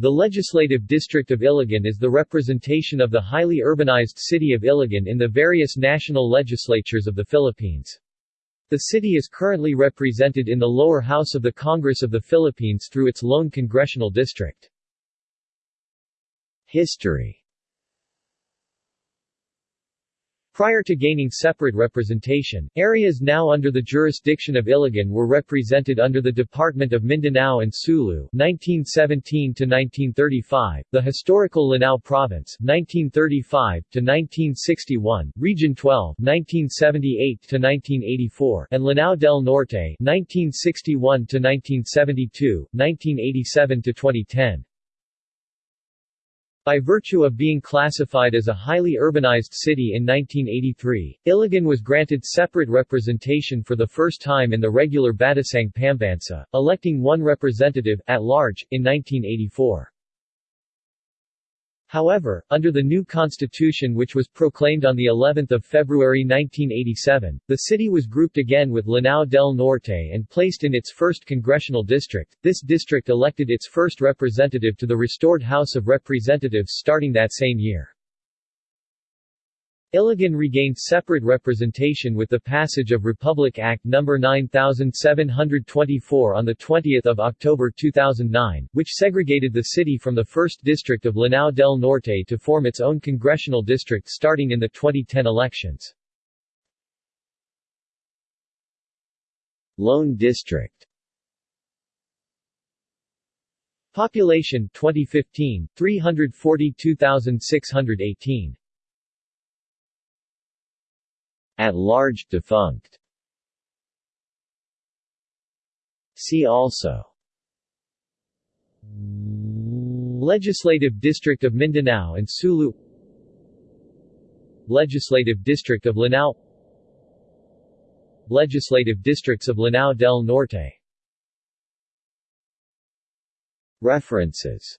The Legislative District of Iligan is the representation of the highly urbanized city of Iligan in the various national legislatures of the Philippines. The city is currently represented in the lower house of the Congress of the Philippines through its lone congressional district. History Prior to gaining separate representation, areas now under the jurisdiction of Iligan were represented under the Department of Mindanao and Sulu 1917 1935, the historical Lanao Province 1935 1961, Region 12 1978 1984, and Lanao del Norte 1961 1972, 1987 2010. By virtue of being classified as a highly urbanized city in 1983, Iligan was granted separate representation for the first time in the regular Batasang Pambansa, electing one representative, at large, in 1984. However, under the new constitution which was proclaimed on the 11th of February 1987, the city was grouped again with Lanao del Norte and placed in its first congressional district. This district elected its first representative to the restored House of Representatives starting that same year. Iligan regained separate representation with the passage of Republic Act No. 9724 on 20 October 2009, which segregated the city from the 1st District of Lanao del Norte to form its own congressional district starting in the 2010 elections. Lone District Population 2015 342,618 at large defunct. See also. Legislative District of Mindanao and Sulu. Legislative District of Lanao. Legislative Districts of Lanao del Norte. References